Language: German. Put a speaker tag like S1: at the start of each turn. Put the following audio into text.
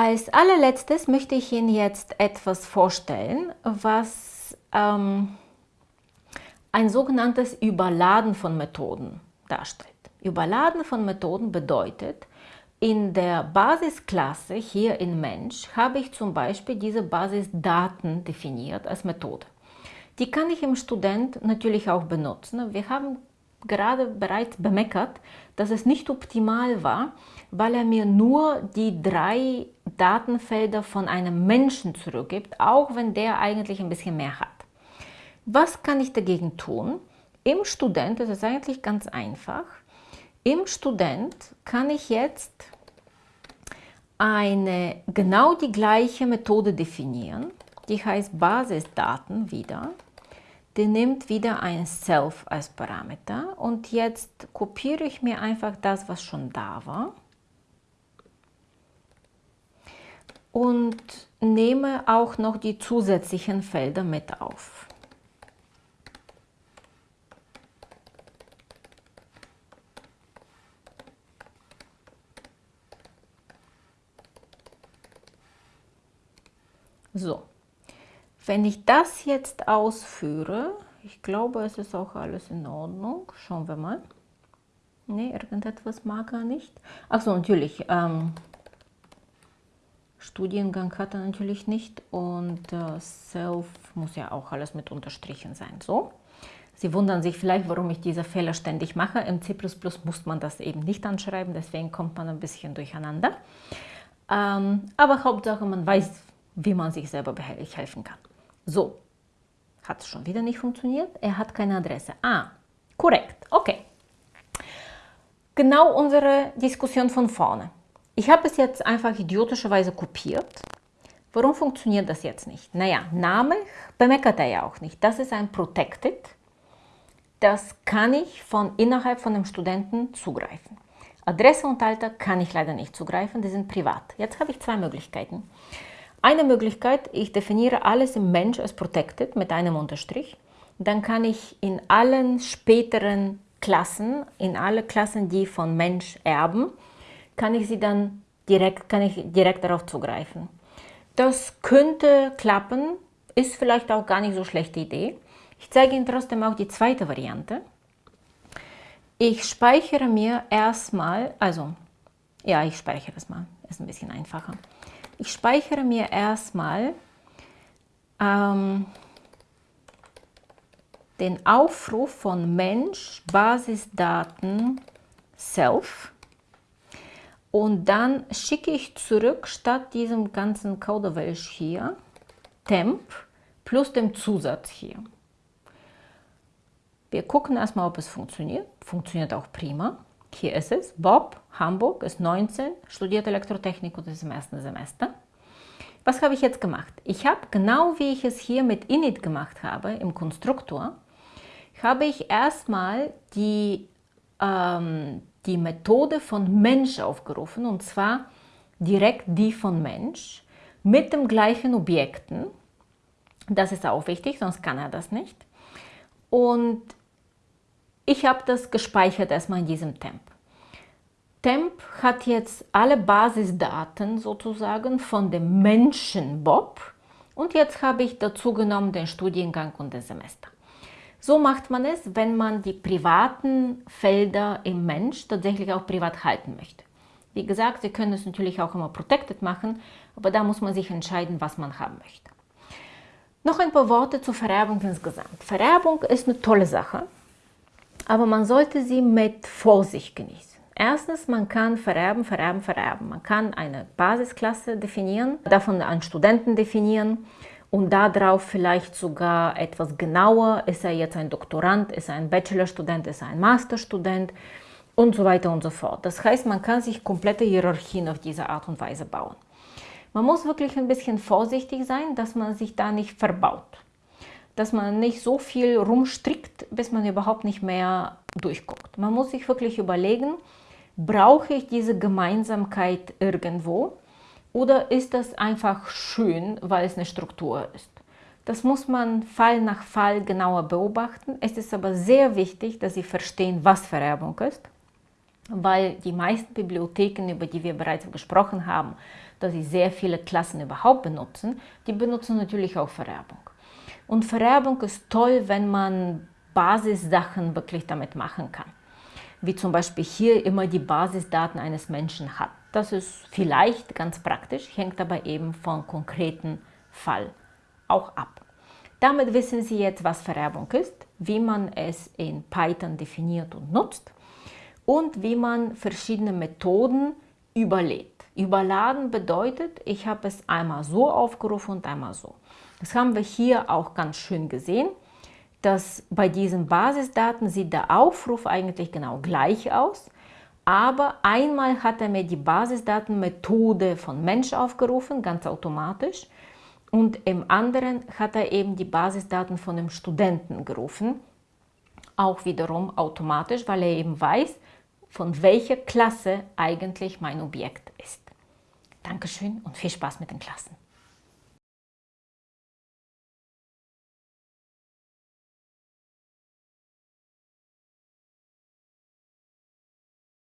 S1: Als allerletztes möchte ich Ihnen jetzt etwas vorstellen, was ähm, ein sogenanntes Überladen von Methoden darstellt. Überladen von Methoden bedeutet, in der Basisklasse hier in Mensch habe ich zum Beispiel diese Basisdaten definiert als Methode. Die kann ich im Student natürlich auch benutzen. Wir haben gerade bereits bemeckert, dass es nicht optimal war, weil er mir nur die drei Datenfelder von einem Menschen zurückgibt, auch wenn der eigentlich ein bisschen mehr hat. Was kann ich dagegen tun? Im Student ist es eigentlich ganz einfach. Im Student kann ich jetzt eine genau die gleiche Methode definieren, die heißt Basisdaten wieder. Die nimmt wieder ein Self als Parameter und jetzt kopiere ich mir einfach das, was schon da war und nehme auch noch die zusätzlichen Felder mit auf. So, wenn ich das jetzt ausführe, ich glaube, es ist auch alles in Ordnung. Schauen wir mal. Ne, irgendetwas mag er nicht. Achso, natürlich. Ähm, Studiengang hat er natürlich nicht und äh, Self muss ja auch alles mit unterstrichen sein. So. Sie wundern sich vielleicht, warum ich diese Fehler ständig mache. Im C++ muss man das eben nicht anschreiben, deswegen kommt man ein bisschen durcheinander. Ähm, aber Hauptsache, man weiß, wie man sich selber helfen kann. So, hat es schon wieder nicht funktioniert. Er hat keine Adresse. Ah, korrekt, okay. Genau unsere Diskussion von vorne. Ich habe es jetzt einfach idiotischerweise kopiert. Warum funktioniert das jetzt nicht? Naja, Name bemeckert er ja auch nicht. Das ist ein Protected. Das kann ich von innerhalb von dem Studenten zugreifen. Adresse und Alter kann ich leider nicht zugreifen, die sind privat. Jetzt habe ich zwei Möglichkeiten. Eine Möglichkeit, ich definiere alles im Mensch als protected mit einem Unterstrich. Dann kann ich in allen späteren Klassen, in alle Klassen, die von Mensch erben, kann ich sie dann direkt, kann ich direkt darauf zugreifen. Das könnte klappen, ist vielleicht auch gar nicht so schlechte Idee. Ich zeige Ihnen trotzdem auch die zweite Variante. Ich speichere mir erstmal, also ja, ich speichere es mal, ist ein bisschen einfacher. Ich speichere mir erstmal ähm, den Aufruf von Mensch, Basisdaten, Self und dann schicke ich zurück statt diesem ganzen Kauderwelsch hier Temp plus dem Zusatz hier. Wir gucken erstmal, ob es funktioniert. Funktioniert auch prima. Hier ist es. Bob, Hamburg, ist 19, studiert Elektrotechnik und ist im ersten Semester. Was habe ich jetzt gemacht? Ich habe, genau wie ich es hier mit init gemacht habe, im Konstruktor, habe ich erstmal die, ähm, die Methode von Mensch aufgerufen, und zwar direkt die von Mensch, mit dem gleichen Objekten. Das ist auch wichtig, sonst kann er das nicht. Und ich habe das gespeichert erstmal in diesem Temp. Temp hat jetzt alle Basisdaten sozusagen von dem Menschen Bob und jetzt habe ich dazu genommen den Studiengang und das Semester. So macht man es, wenn man die privaten Felder im Mensch tatsächlich auch privat halten möchte. Wie gesagt, Sie können es natürlich auch immer protected machen, aber da muss man sich entscheiden, was man haben möchte. Noch ein paar Worte zur Vererbung insgesamt. Vererbung ist eine tolle Sache aber man sollte sie mit Vorsicht genießen. Erstens, man kann vererben, vererben, vererben. Man kann eine Basisklasse definieren, davon einen Studenten definieren und darauf vielleicht sogar etwas genauer, ist er jetzt ein Doktorand, ist er ein Bachelorstudent, ist er ein Masterstudent und so weiter und so fort. Das heißt, man kann sich komplette Hierarchien auf diese Art und Weise bauen. Man muss wirklich ein bisschen vorsichtig sein, dass man sich da nicht verbaut dass man nicht so viel rumstrickt, bis man überhaupt nicht mehr durchguckt. Man muss sich wirklich überlegen, brauche ich diese Gemeinsamkeit irgendwo oder ist das einfach schön, weil es eine Struktur ist. Das muss man Fall nach Fall genauer beobachten. Es ist aber sehr wichtig, dass Sie verstehen, was Vererbung ist weil die meisten Bibliotheken, über die wir bereits gesprochen haben, dass sie sehr viele Klassen überhaupt benutzen, die benutzen natürlich auch Vererbung. Und Vererbung ist toll, wenn man Basissachen wirklich damit machen kann. Wie zum Beispiel hier immer die Basisdaten eines Menschen hat. Das ist vielleicht ganz praktisch, hängt aber eben vom konkreten Fall auch ab. Damit wissen Sie jetzt, was Vererbung ist, wie man es in Python definiert und nutzt und wie man verschiedene Methoden überlädt. Überladen bedeutet, ich habe es einmal so aufgerufen und einmal so. Das haben wir hier auch ganz schön gesehen, dass bei diesen Basisdaten sieht der Aufruf eigentlich genau gleich aus, aber einmal hat er mir die Basisdatenmethode von Mensch aufgerufen, ganz automatisch, und im anderen hat er eben die Basisdaten von dem Studenten gerufen, auch wiederum automatisch, weil er eben weiß, von welcher Klasse eigentlich mein Objekt ist. Dankeschön und viel Spaß mit den Klassen.